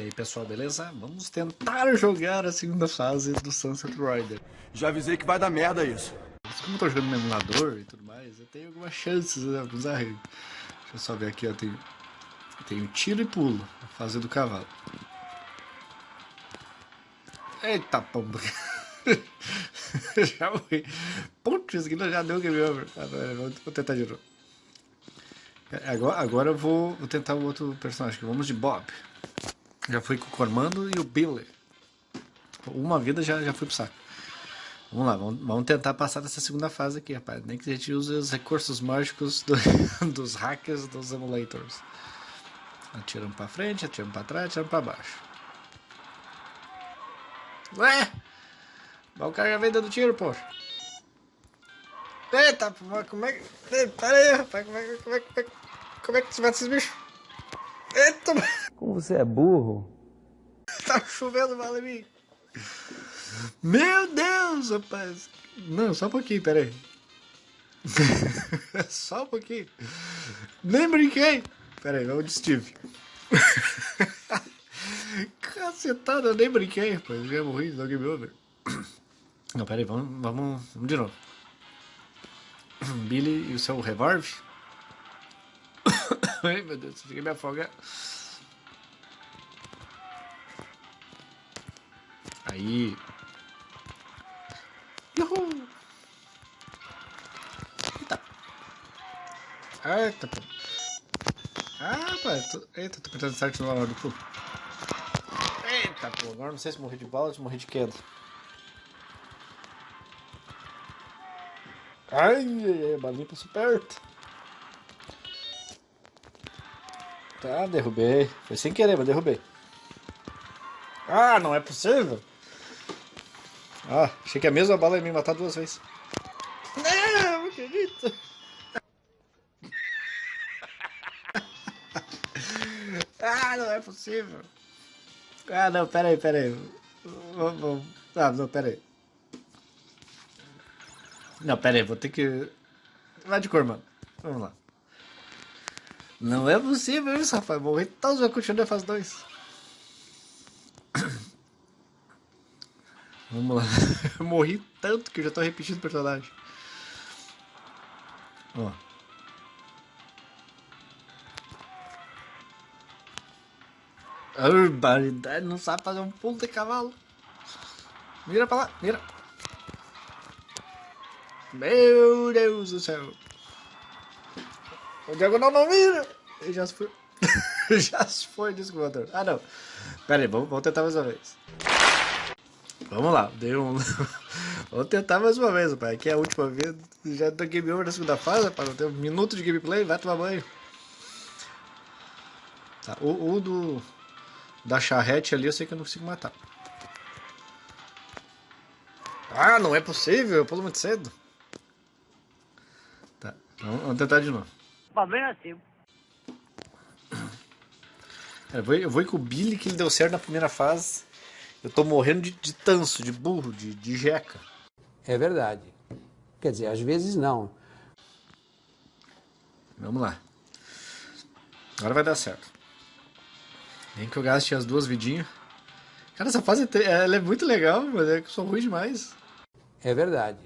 E aí pessoal, beleza? Vamos tentar jogar a segunda fase do Sunset Rider. Já avisei que vai dar merda isso. Como eu tô jogando no emulador e tudo mais, eu tenho algumas chances, né? Alguns arregos. Deixa eu só ver aqui, ó. Tem, tem tiro e pulo, a fase do cavalo. Eita pomba! já morri. Putz, isso aqui já deu game over. Ah, vou, vou tentar de novo. Agora, agora eu vou, vou tentar o outro personagem. Vamos de Bob. Já fui com o Cormando e o Billy. Uma vida já, já fui pro saco. Vamos lá, vamos, vamos, tentar passar dessa segunda fase aqui, rapaz. Nem que a gente use os recursos mágicos do, dos hackers dos emulators. Atirando pra frente, atirando pra trás, atirando pra baixo. Ué! O cara já vem dando tiro, poxa. Eita, como é que... Pera aí, rapaz, como é, como é, como é, como é que você mata esses bichos? Eita, como você é burro. Tá chovendo mal em mim. Meu Deus, rapaz. Não, só um pouquinho, pera aí. só um pouquinho. Nem brinquei. Pera aí, vamos de Steve. Cacetada, eu nem brinquei, rapaz. Já morri, no game over. Não, pera aí, vamos, vamos, vamos de novo. Billy e o seu revólver. Ai, meu Deus, fica me afogar. Aí. Uhul. Eita. Eita, pô. Ah, pai. Tô... Eita, tô tentando certo no hora do pulo. Eita, pô. Agora não sei se morri de bala ou se morri de queda. Ai, ai, ai, balinha passou perto. Tá, derrubei. Foi sem querer, mas derrubei. Ah, não é possível. Ah, achei que a mesma bala ia me matar duas vezes. Não, não acredito. ah, não é possível. Ah, não, peraí, peraí. Vamos, Ah, não, peraí. Não, peraí, vou ter que... Vai de cor, mano. Vamos lá. Não é possível isso, rapaz. Morri todos, vai continuar a fase 2. Vamos lá. Eu morri tanto que eu já tô repetindo o personagem. Ó. Barbaridade, não sabe fazer um pulo de cavalo. Mira pra lá, mira. Meu Deus do céu. O diagonal não mira. Ele já se foi. já se foi, desculpa. Ah, não. Pera aí, vamos, vamos tentar mais uma vez. Vamos lá, dei um. Vou tentar mais uma vez, pai. Aqui é a última vez. Já tô game over na segunda fase, para não ter um minuto de gameplay, vai tomar banho. Tá, o, o do. Da charrete ali eu sei que eu não consigo matar. Ah, não é possível, eu pulo muito cedo. Tá, vamos, vamos tentar de novo. Problema é seu. Eu vou, eu vou ir com o Billy que ele deu certo na primeira fase. Eu tô morrendo de, de tanso, de burro, de, de jeca. É verdade. Quer dizer, às vezes não. Vamos lá. Agora vai dar certo. Nem que eu gaste as duas vidinhas. Cara, essa fase é ela é muito legal, mas é que eu sou ruim demais. É verdade.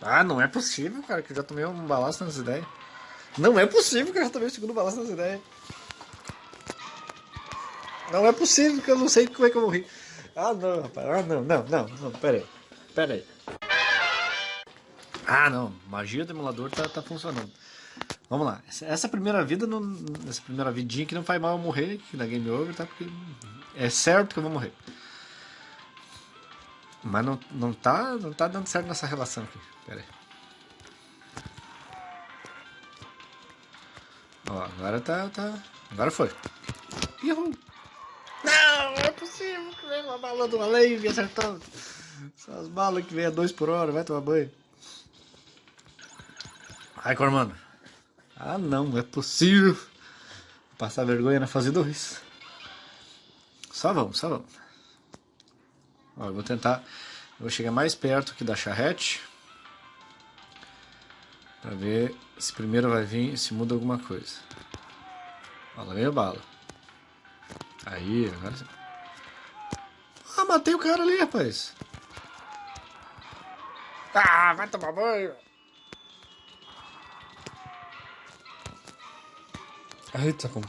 Ah, não é possível, cara, que eu já tomei um balaço nessa ideia. Não é possível que eu já tomei o segundo balaço nessa ideia. Não é possível que eu não sei como é que eu morri. Ah, não, rapaz. Ah, não, não, não, não. Pera aí. Pera aí. Ah, não. Magia do emulador tá, tá funcionando. Vamos lá. Essa, essa primeira vida, não, essa primeira vidinha que não faz mal eu morrer, que na Game Over, tá? Porque é certo que eu vou morrer. Mas não, não, tá, não tá dando certo nessa relação aqui. Pera aí. Ó, agora tá, tá... Agora foi. Uhul. Não, não é possível que venha uma bala do além e me acertando. São as balas que vem a 2 por hora, vai tomar banho. Ai, Cormano. Ah, não, não é possível. Passar vergonha na fase 2. Só vamos, só vamos. Ó, eu vou tentar. Eu vou chegar mais perto aqui da charrete. Pra ver se primeiro vai vir se muda alguma coisa. Ó, lá vem a bala. Aí, agora. Ah, matei o cara ali, rapaz. Ah, vai tomar banho. Eita, como.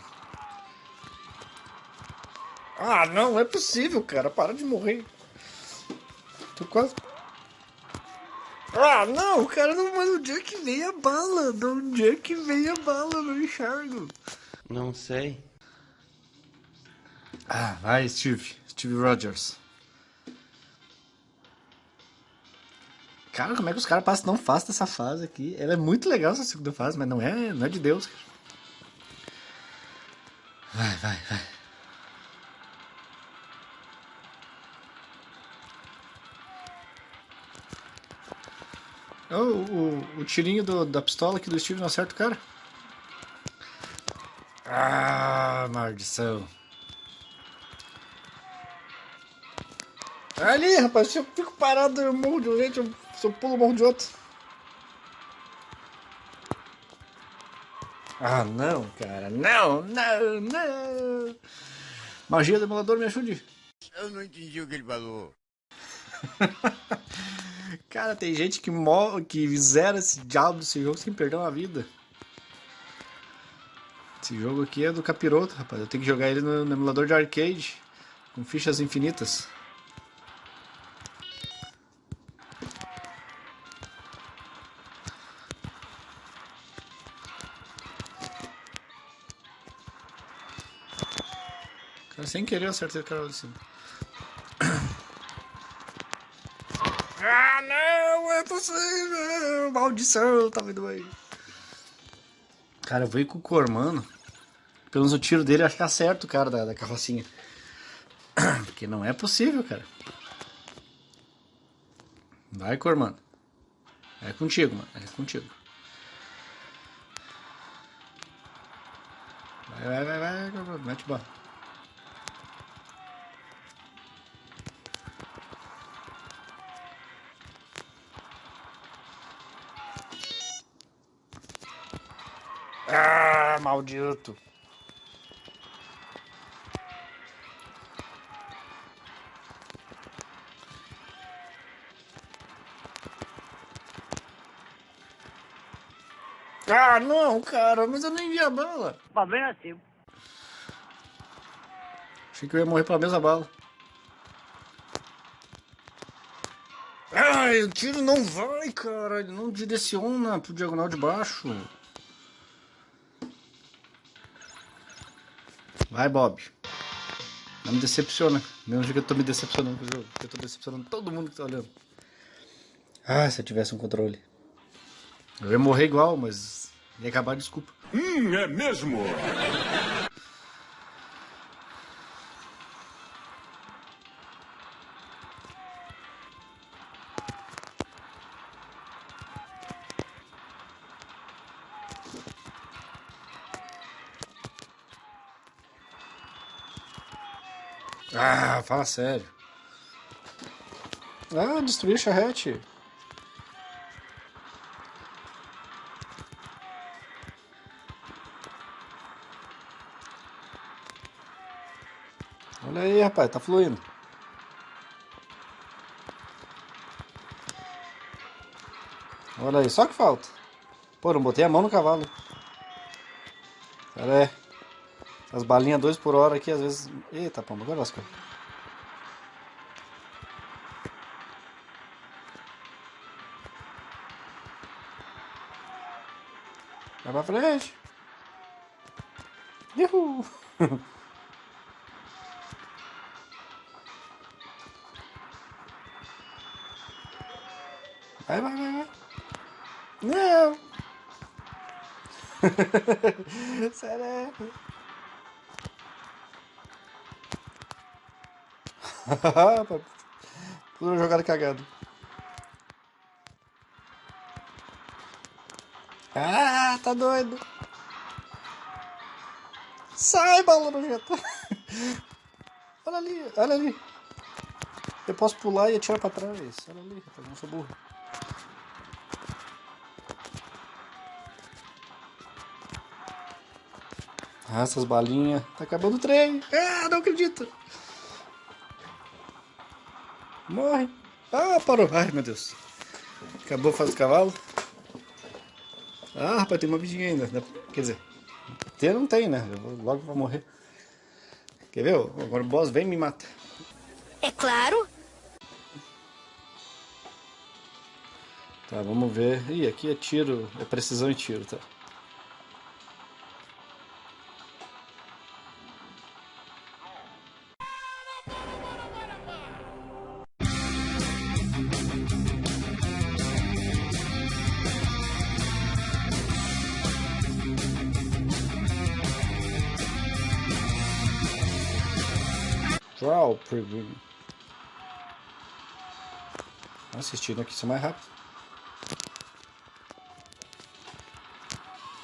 Ah, não, é possível, cara. Para de morrer. Tô quase. Ah, não, cara, não, mas onde é que veio a bala? De onde é que veio a bala? Não enxergo. Não sei. Ah, vai, Steve. Steve Rogers. Cara, como é que os caras passam tão fácil dessa fase aqui? Ela é muito legal essa segunda fase, mas não é, não é de Deus. Cara. Vai, vai, vai. Oh, o, o tirinho do, da pistola aqui do Steve não acerta o cara. Ah, maldição. Ali, rapaz, se eu fico parado, eu morro de um jeito, se eu pulo, eu morro de outro. Ah, não, cara, não, não, não. Magia do emulador, me ajude. Eu não entendi o que ele falou. cara, tem gente que morre, que zera esse diabo desse jogo sem perder uma vida. Esse jogo aqui é do capiroto, rapaz. Eu tenho que jogar ele no, no emulador de arcade, com fichas infinitas. Sem querer acertei o cara lá de cima. Ah, não! É possível! Maldição, tá vendo aí? Cara, eu vou ir com o Cormano. Pelo menos o tiro dele acho que acerta o cara da, da carrocinha. Porque não é possível, cara. Vai, Cormano. É contigo, mano. É contigo. Vai, vai, vai, vai. Mete bala. Maldito. Ah, não, cara, mas eu nem vi a bala. Problema é seu. Achei que eu ia morrer pela mesma bala. Ai, o tiro não vai, cara. Ele não direciona pro diagonal de baixo. Vai, Bob. Não me decepciona. Mesmo que eu tô me decepcionando com o jogo. Eu tô decepcionando todo mundo que tá olhando. Ah, se eu tivesse um controle. Eu ia morrer igual, mas ia acabar desculpa. Hum, é mesmo? Fala sério. Ah, destruir a charrete. Olha aí, rapaz, tá fluindo. Olha aí, só que falta. Pô, não botei a mão no cavalo. Pera aí. As balinhas 2 por hora aqui, às vezes... Eita, pomba, agora lascou. Pra frente. Uhul. Vai, vai, vai, vai. Não. Sério. Tudo jogada cagado. Ah, tá doido. Sai, bala nojenta. Olha ali, olha ali. Eu posso pular e atirar pra trás. Olha ali, rapaz, não sou burro. Arrasta as balinhas. Tá acabando o trem. Ah, não acredito. Morre. Ah, parou. Ai, meu Deus. Acabou fase do cavalo. Ah, rapaz, tem uma vidinha ainda. Quer dizer, ter não tem, né? Eu vou, logo vai morrer. Quer ver? Agora o boss vem e me mata. É claro. Tá, vamos ver. Ih, aqui é tiro, é precisão e tiro, tá? Assistindo aqui, isso é mais rápido.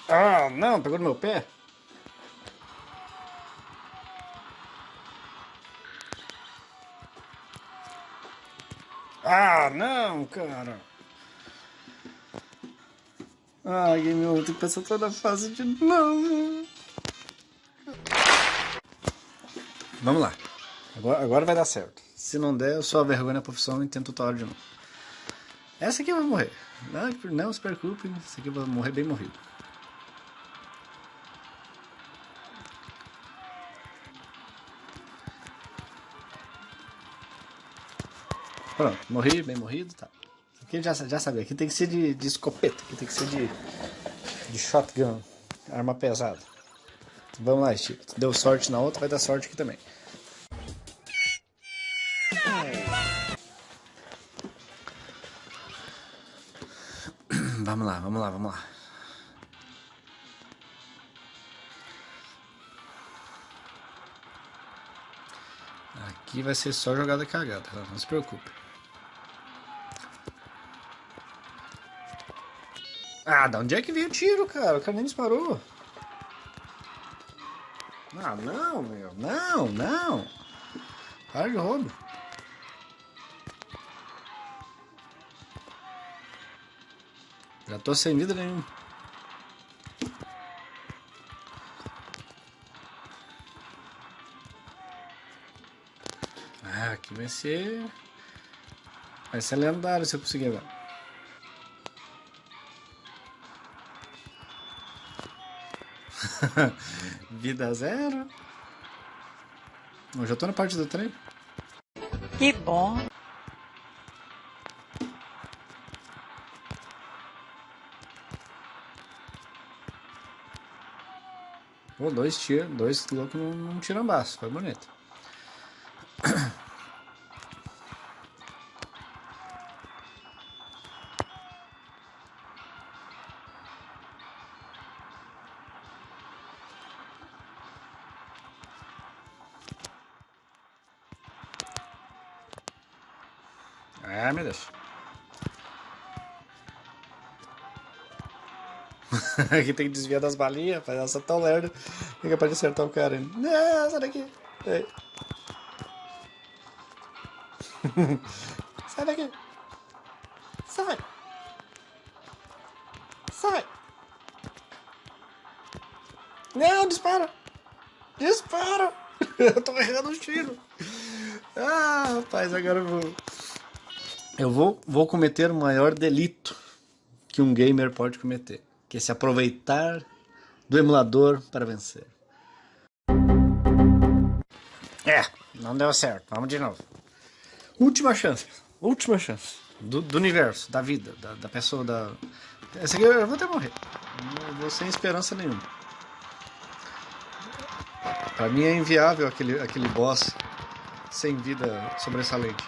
Ah, não, pegou no meu pé. Ah, não, cara. Ai, game over, tem que passar toda a fase de novo. Vamos lá. Agora, agora vai dar certo. Se não der, eu sou a vergonha da profissão e tento hora de novo. Essa aqui vou morrer. Não, não se preocupe, essa aqui vou morrer bem morrido. Pronto, morri, bem morrido, tá. Aqui já, já sabia, aqui tem que ser de, de escopeta, aqui tem que ser de, de shotgun, arma pesada. Vamos lá, Steve. Deu sorte na outra, vai dar sorte aqui também. Vamos lá, vamos lá, vamos lá. Aqui vai ser só jogada cagada, não se preocupe. Ah, da onde é que veio o tiro, cara? O cara nem disparou. Ah, não, meu. Não, não. Para de roubo. Já tô sem vida nenhuma. Ah, aqui vai ser... Vai ser lendário se eu conseguir agora. Vida zero. Eu já tô na parte do trem. Que bom. Pô, dois tiros, dois loucos num, tirambaço, foi bonito. Ah, meu Deus. Aqui tem que desviar das balinhas, faz essa tão lerda. Que é acertar o cara. Não, sai daqui. Sai daqui. Sai. Sai. Não, dispara. Dispara. Eu tô errando os tiros. Ah, rapaz, agora eu vou... Eu vou, vou cometer o maior delito que um gamer pode cometer, que é se aproveitar do emulador para vencer. É, não deu certo. Vamos de novo. Última chance. Última chance. Do, do universo, da vida, da, da, pessoa, da... Essa aqui eu vou até morrer. Não vou sem esperança nenhuma. Pra mim é inviável aquele, aquele boss sem vida sobressalente.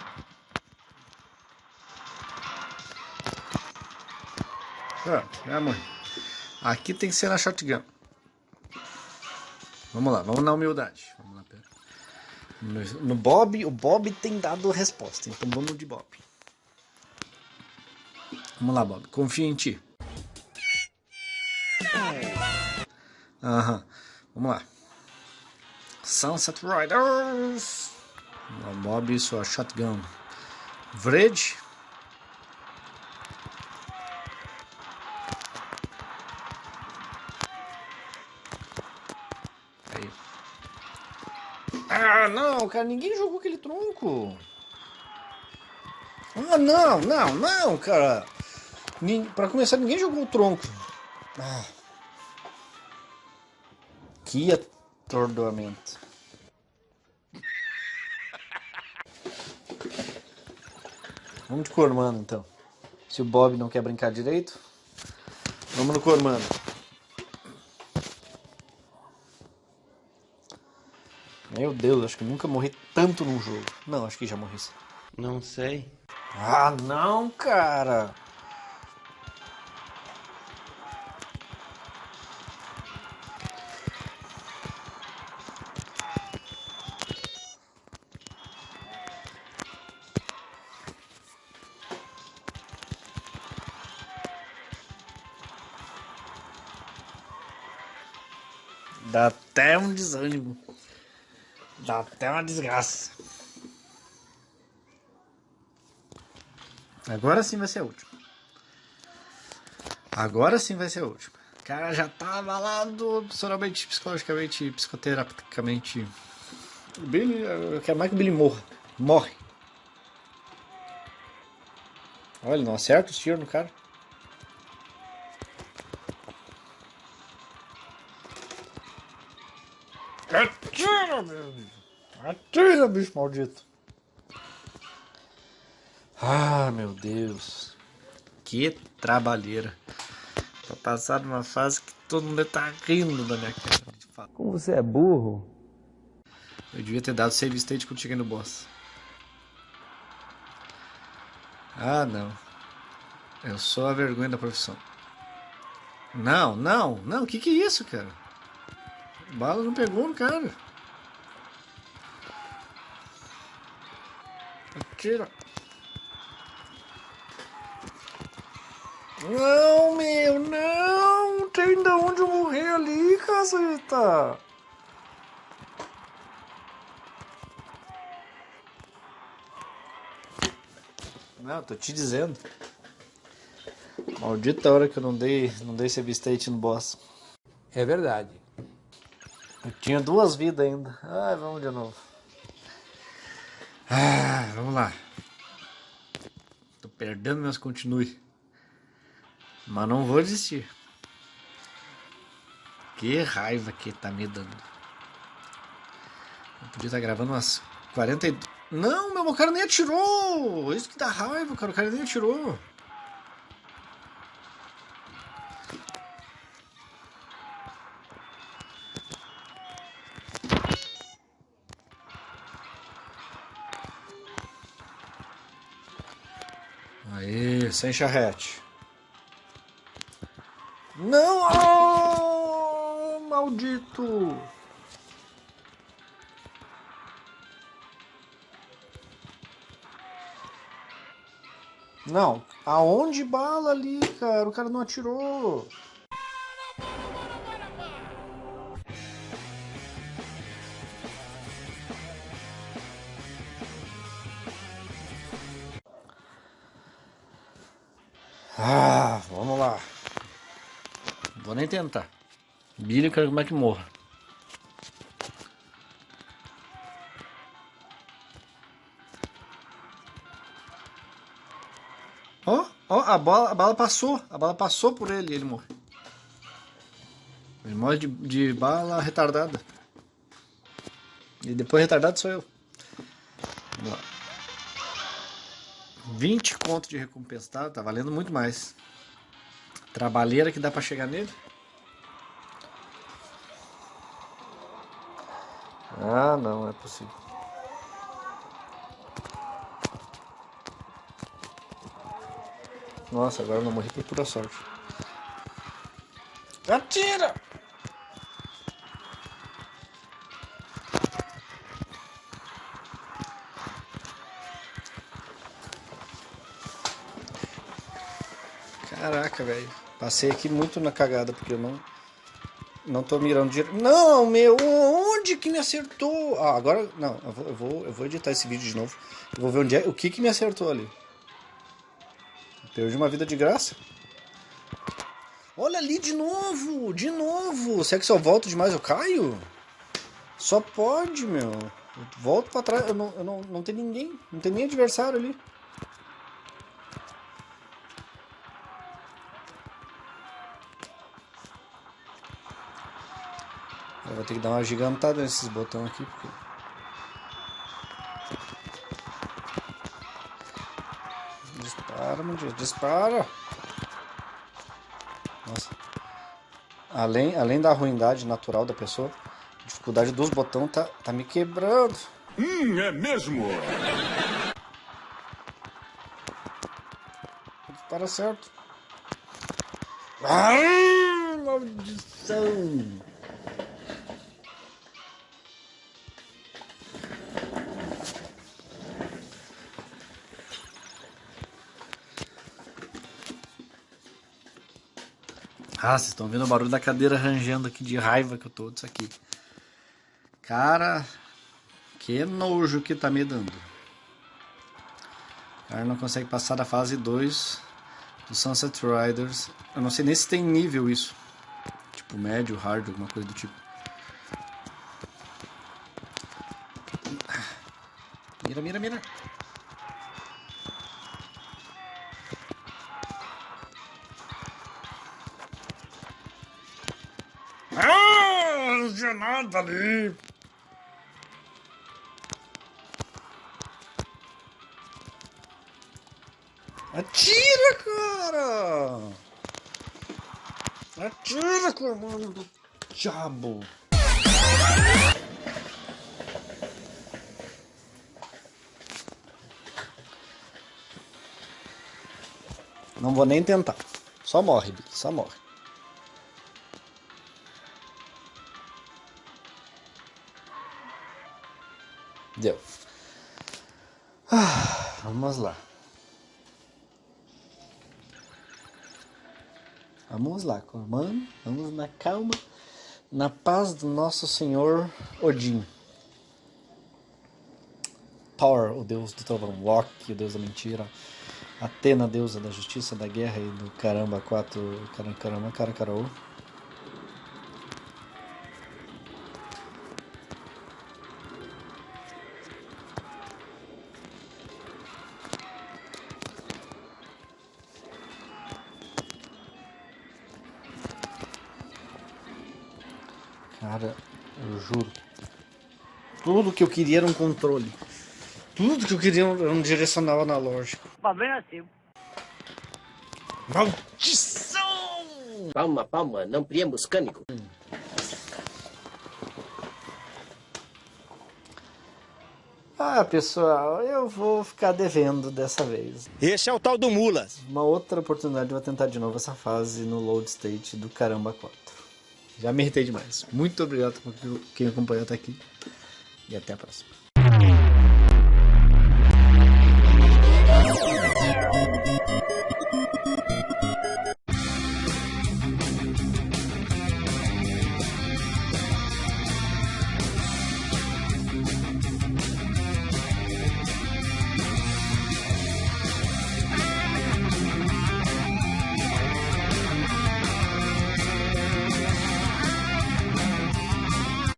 Pronto, já morri. Aqui tem que ser na shotgun. Vamos lá, vamos na humildade. Vamos lá. No, no Bob, o Bob tem dado resposta, então vamos de Bob. Vamos lá, Bob, confia em ti. Aham, vamos lá. Sunset Riders. Bob e sua shotgun. Vred. Cara, ninguém jogou aquele tronco. Ah, não, não, não, cara. Pra começar, ninguém jogou o tronco. Ah. Que atordoamento. Vamos de Cormano, então. Se o Bob não quer brincar direito, vamos no Cormano. Meu Deus, acho que nunca morri tanto num jogo. Não, acho que já morri sim. Não sei. Ah, não, cara. Até uma desgraça. Agora sim vai ser a última. Agora sim vai ser a última. O cara já tá abalado profissionalmente, psicologicamente, psicoterapeuticamente. O Billy, eu quero mais que o Billy morra. Morre. Olha, ele não acerta os tiros no cara. Atira, meu bicho. Atira, bicho maldito. Ah, meu Deus. Que trabalheira. Pra passar numa fase que todo mundo tá rindo da minha cara. Como você é burro. Eu devia ter dado save state quando cheguei no boss. Ah, não. Eu sou a vergonha da profissão. Não, não, não. O que que é isso, cara? Bala não pegou no cara. Atira. Não, meu, não! Tem de onde eu morrer ali, caceta! Não, tô te dizendo. Maldita hora que eu não dei, não dei save state no boss. É verdade. Eu tinha duas vidas ainda. Ai, vamos de novo. Ah, vamos lá. Tô perdendo, mas continue. Mas não vou desistir. Que raiva que tá me dando. Eu podia estar gravando umas 40 e... Não, meu, o cara nem atirou! Isso que dá raiva, cara. O cara nem atirou. Sem charrete. Não! Oh, maldito! Não, aonde bala ali, cara? O cara não atirou. Ah, vamos lá. Vou nem tentar. Billy, eu quero como é que morra. Ó, ó, a bala, a bala passou. A bala passou por ele e ele morre. Ele morre de, de bala retardada. E depois retardado sou eu. Vamos lá. 20 conto de recompensa, tá? Tá valendo muito mais. Trabalheira que dá pra chegar nele. Ah, não, é possível. Nossa, agora eu não morri por pura sorte. Atira! Caraca, velho. Passei aqui muito na cagada, porque eu não... Não tô mirando direito. Não, meu! Onde que me acertou? Ah, agora... Não, eu vou, eu vou, eu vou editar esse vídeo de novo. Eu vou ver onde é... O que que me acertou ali. Perdi uma vida de graça. Olha ali de novo! De novo! Será que se eu volto demais eu caio? Só pode, meu. Eu volto pra trás, eu não, eu não, não tem ninguém, não tem nem adversário ali. Vou ter que dar uma gigantada nesses botões aqui, porque... Dispara, meu Deus, dispara! Nossa. Além, além da ruindade natural da pessoa, a dificuldade dos botões tá, tá me quebrando. Hum, é mesmo? Para certo. Ai, maldição! Ah, vocês estão vendo o barulho da cadeira rangendo aqui de raiva que eu tô disso aqui. Cara, que nojo que tá me dando. O cara não consegue passar da fase 2 do Sunset Riders. Eu não sei nem se tem nível isso. Tipo médio, hard, alguma coisa do tipo. Mira, mira, mira. Nada ali. Atira, cara! Atira, comando do diabo! Não vou nem tentar. Só morre. Só morre. Vamos lá. Vamos lá, comando. Vamos na calma, na paz do nosso Senhor Odin. Thor, o deus do trovão. Loki, o deus da mentira. Atena, deusa da justiça, da guerra e do caramba, quatro. Caramba, caramba, cara, Tudo que eu queria era um controle. Tudo que eu queria era um direcional analógico. Problema seu. Maldição! Palma, palma, não priemos cânico. Ah, pessoal, eu vou ficar devendo dessa vez. Esse é o tal do Mulas. Uma outra oportunidade eu vou tentar de novo essa fase no load state do Caramba 4. Já me irritei demais. Muito obrigado por quem acompanhou até aqui. E até a próxima.